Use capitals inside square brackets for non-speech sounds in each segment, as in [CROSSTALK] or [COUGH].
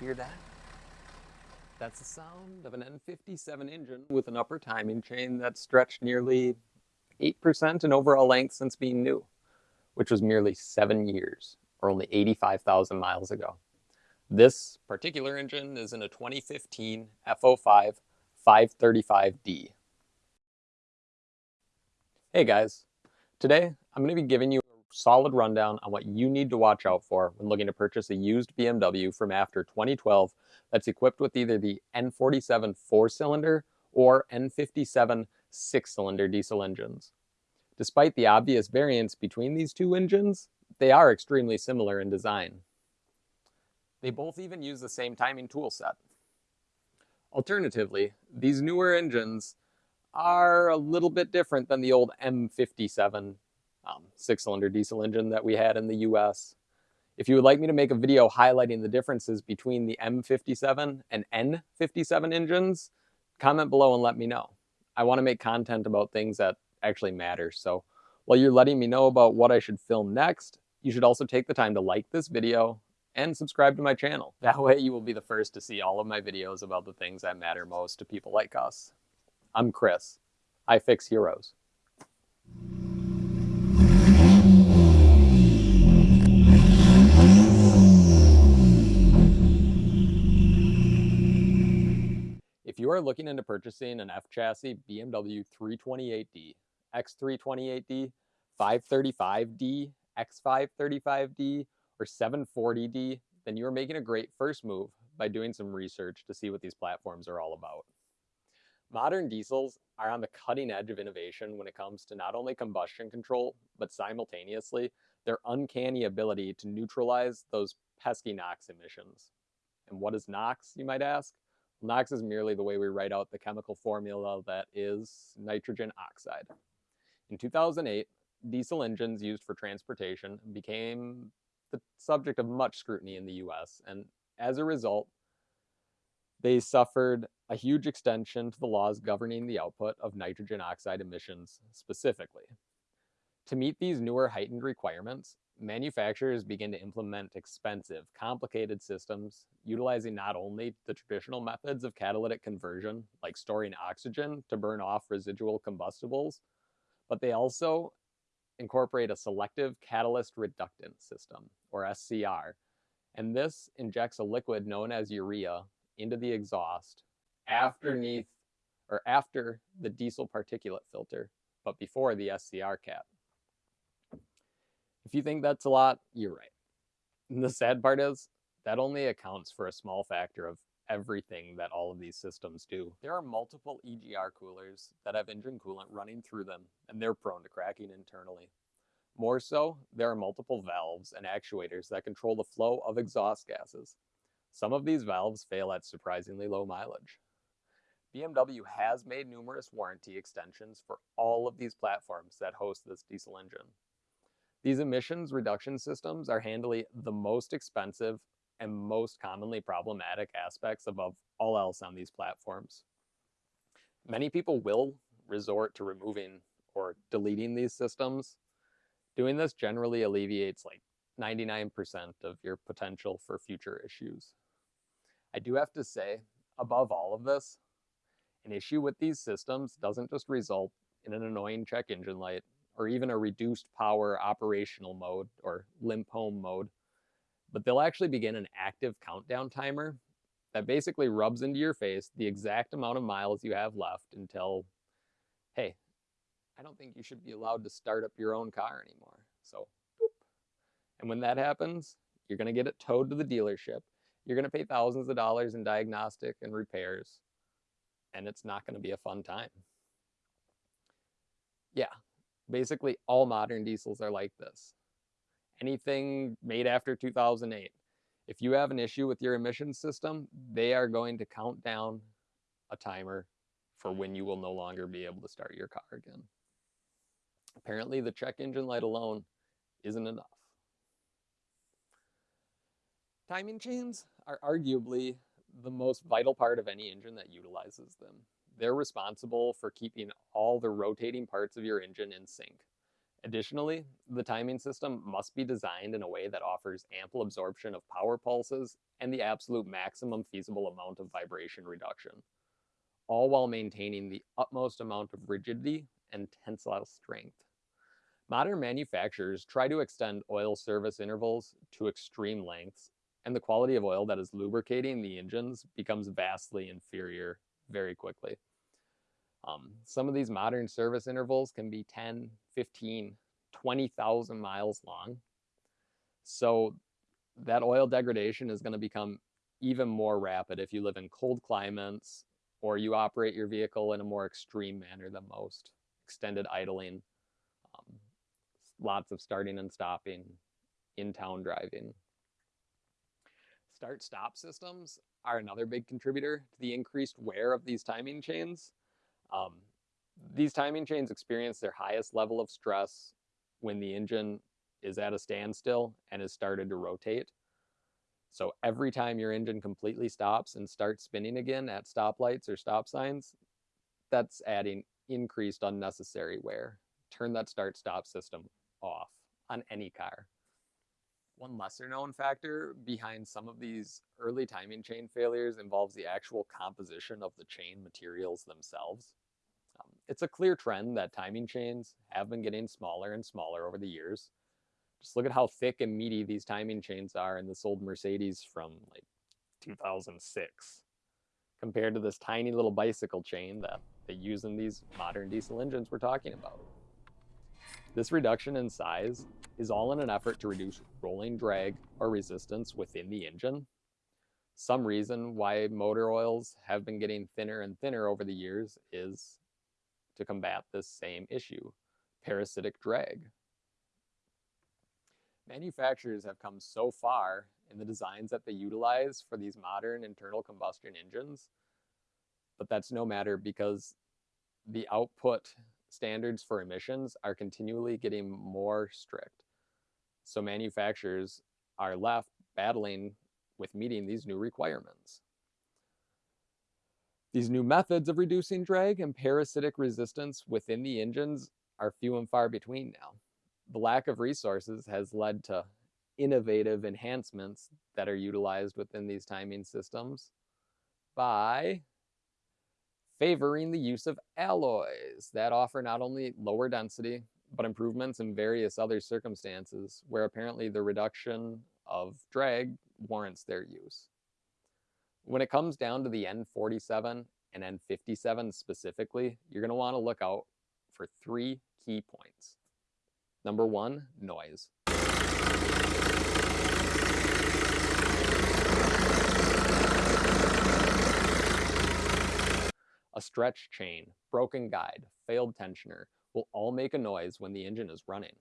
Hear that? That's the sound of an N57 engine with an upper timing chain that stretched nearly 8% in overall length since being new, which was merely seven years, or only 85,000 miles ago. This particular engine is in a 2015 F05 535D. Hey guys, today I'm going to be giving you solid rundown on what you need to watch out for when looking to purchase a used BMW from after 2012 that's equipped with either the N47 four-cylinder or N57 six-cylinder diesel engines. Despite the obvious variance between these two engines, they are extremely similar in design. They both even use the same timing tool set. Alternatively, these newer engines are a little bit different than the old M57 um, six-cylinder diesel engine that we had in the US. If you would like me to make a video highlighting the differences between the M57 and N57 engines, comment below and let me know. I want to make content about things that actually matter. So while you're letting me know about what I should film next, you should also take the time to like this video and subscribe to my channel. That way you will be the first to see all of my videos about the things that matter most to people like us. I'm Chris. I fix heroes. Are looking into purchasing an F-chassis BMW 328D, X328D, 535D, X535D, or 740D, then you are making a great first move by doing some research to see what these platforms are all about. Modern diesels are on the cutting edge of innovation when it comes to not only combustion control, but simultaneously their uncanny ability to neutralize those pesky NOx emissions. And what is NOx, you might ask? NOx is merely the way we write out the chemical formula that is nitrogen oxide. In 2008, diesel engines used for transportation became the subject of much scrutiny in the US, and as a result, they suffered a huge extension to the laws governing the output of nitrogen oxide emissions specifically. To meet these newer heightened requirements, manufacturers begin to implement expensive, complicated systems utilizing not only the traditional methods of catalytic conversion, like storing oxygen to burn off residual combustibles, but they also incorporate a selective catalyst reductant system, or SCR. And this injects a liquid known as urea into the exhaust underneath or after the diesel particulate filter, but before the SCR cap. If you think that's a lot, you're right. And the sad part is that only accounts for a small factor of everything that all of these systems do. There are multiple EGR coolers that have engine coolant running through them, and they're prone to cracking internally. More so, there are multiple valves and actuators that control the flow of exhaust gases. Some of these valves fail at surprisingly low mileage. BMW has made numerous warranty extensions for all of these platforms that host this diesel engine. These emissions reduction systems are handily the most expensive and most commonly problematic aspects above all else on these platforms. Many people will resort to removing or deleting these systems. Doing this generally alleviates like 99% of your potential for future issues. I do have to say, above all of this, an issue with these systems doesn't just result in an annoying check engine light or even a reduced power operational mode or limp home mode. But they'll actually begin an active countdown timer that basically rubs into your face the exact amount of miles you have left until, hey, I don't think you should be allowed to start up your own car anymore. So, boop. and when that happens, you're going to get it towed to the dealership. You're going to pay thousands of dollars in diagnostic and repairs, and it's not going to be a fun time. Yeah, Basically, all modern diesels are like this. Anything made after 2008. If you have an issue with your emissions system, they are going to count down a timer for when you will no longer be able to start your car again. Apparently, the check engine light alone isn't enough. Timing chains are arguably the most vital part of any engine that utilizes them. They're responsible for keeping all the rotating parts of your engine in sync. Additionally, the timing system must be designed in a way that offers ample absorption of power pulses and the absolute maximum feasible amount of vibration reduction, all while maintaining the utmost amount of rigidity and tensile strength. Modern manufacturers try to extend oil service intervals to extreme lengths, and the quality of oil that is lubricating the engines becomes vastly inferior very quickly. Um, some of these modern service intervals can be 10, 15, 20,000 miles long. So that oil degradation is going to become even more rapid if you live in cold climates or you operate your vehicle in a more extreme manner than most. Extended idling, um, lots of starting and stopping, in town driving. Start stop systems are another big contributor to the increased wear of these timing chains. Um, these timing chains experience their highest level of stress when the engine is at a standstill and has started to rotate. So every time your engine completely stops and starts spinning again at stoplights or stop signs, that's adding increased unnecessary wear. Turn that start stop system off on any car. One lesser known factor behind some of these early timing chain failures involves the actual composition of the chain materials themselves. Um, it's a clear trend that timing chains have been getting smaller and smaller over the years. Just look at how thick and meaty these timing chains are in this old Mercedes from like 2006 compared to this tiny little bicycle chain that they use in these modern diesel engines we're talking about. This reduction in size is all in an effort to reduce rolling drag or resistance within the engine. Some reason why motor oils have been getting thinner and thinner over the years is to combat this same issue, parasitic drag. Manufacturers have come so far in the designs that they utilize for these modern internal combustion engines, but that's no matter because the output standards for emissions are continually getting more strict. So manufacturers are left battling with meeting these new requirements. These new methods of reducing drag and parasitic resistance within the engines are few and far between now. The lack of resources has led to innovative enhancements that are utilized within these timing systems by favoring the use of alloys that offer not only lower density, but improvements in various other circumstances where apparently the reduction of drag warrants their use. When it comes down to the N47 and N57 specifically, you're going to want to look out for three key points. Number one, noise. A stretch chain, broken guide, failed tensioner will all make a noise when the engine is running.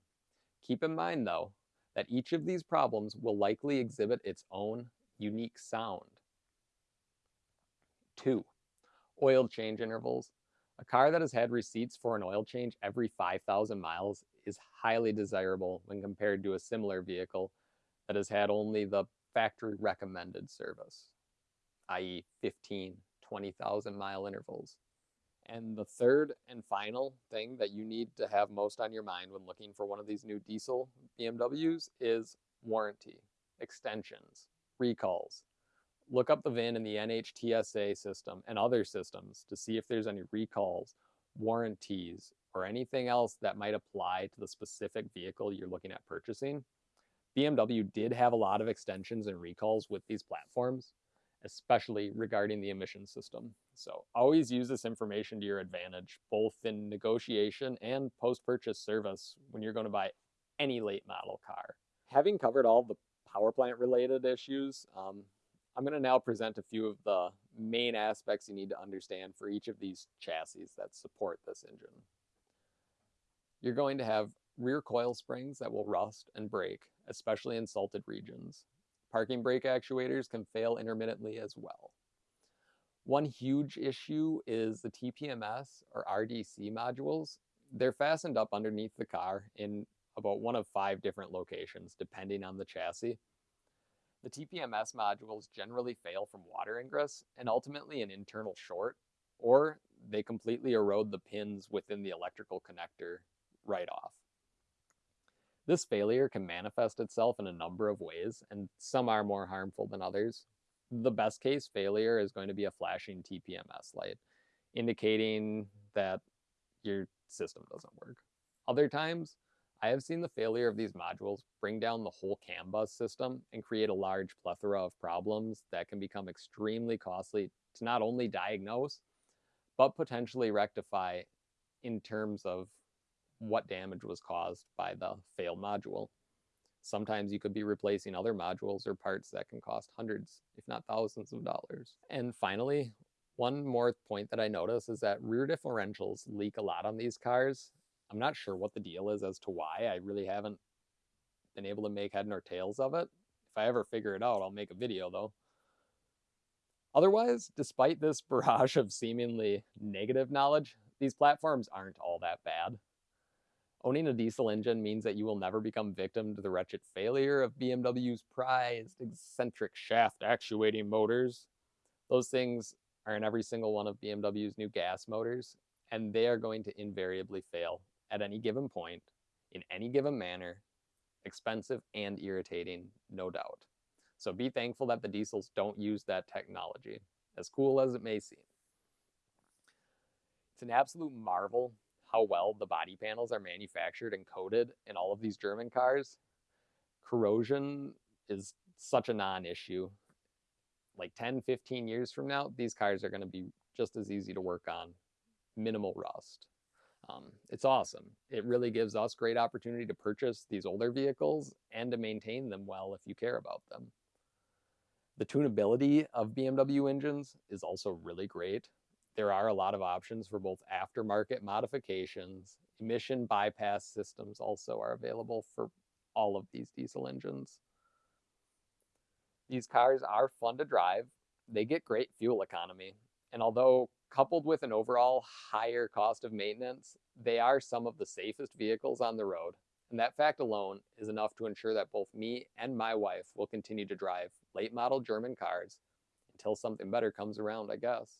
Keep in mind though, that each of these problems will likely exhibit its own unique sound. Two, oil change intervals. A car that has had receipts for an oil change every 5,000 miles is highly desirable when compared to a similar vehicle that has had only the factory recommended service, i.e. 15, 20,000 mile intervals. And the third and final thing that you need to have most on your mind when looking for one of these new diesel BMWs is warranty, extensions, recalls. Look up the VIN in the NHTSA system and other systems to see if there's any recalls, warranties, or anything else that might apply to the specific vehicle you're looking at purchasing. BMW did have a lot of extensions and recalls with these platforms, especially regarding the emission system. So always use this information to your advantage, both in negotiation and post-purchase service when you're going to buy any late model car. Having covered all the power plant related issues, um, I'm going to now present a few of the main aspects you need to understand for each of these chassis that support this engine. You're going to have rear coil springs that will rust and break, especially in salted regions. Parking brake actuators can fail intermittently as well. One huge issue is the TPMS or RDC modules. They're fastened up underneath the car in about one of five different locations, depending on the chassis. The TPMS modules generally fail from water ingress and ultimately an internal short, or they completely erode the pins within the electrical connector right off. This failure can manifest itself in a number of ways, and some are more harmful than others. The best case failure is going to be a flashing TPMS light, indicating that your system doesn't work. Other times, I have seen the failure of these modules bring down the whole CAN bus system and create a large plethora of problems that can become extremely costly to not only diagnose, but potentially rectify in terms of what damage was caused by the failed module. Sometimes you could be replacing other modules or parts that can cost hundreds, if not thousands of dollars. And finally, one more point that I notice is that rear differentials leak a lot on these cars. I'm not sure what the deal is as to why. I really haven't been able to make head nor tails of it. If I ever figure it out, I'll make a video though. Otherwise, despite this [LAUGHS] barrage of seemingly negative knowledge, these platforms aren't all that bad. Owning a diesel engine means that you will never become victim to the wretched failure of BMW's prized eccentric shaft actuating motors. Those things are in every single one of BMW's new gas motors, and they are going to invariably fail at any given point, in any given manner, expensive and irritating, no doubt. So be thankful that the diesels don't use that technology, as cool as it may seem. It's an absolute marvel how well the body panels are manufactured and coated in all of these German cars. Corrosion is such a non-issue. Like 10, 15 years from now, these cars are going to be just as easy to work on, minimal rust. Um, it's awesome. It really gives us great opportunity to purchase these older vehicles and to maintain them well if you care about them. The tunability of BMW engines is also really great there are a lot of options for both aftermarket modifications. Emission bypass systems also are available for all of these diesel engines. These cars are fun to drive. They get great fuel economy. And although coupled with an overall higher cost of maintenance, they are some of the safest vehicles on the road. And that fact alone is enough to ensure that both me and my wife will continue to drive late model German cars until something better comes around, I guess.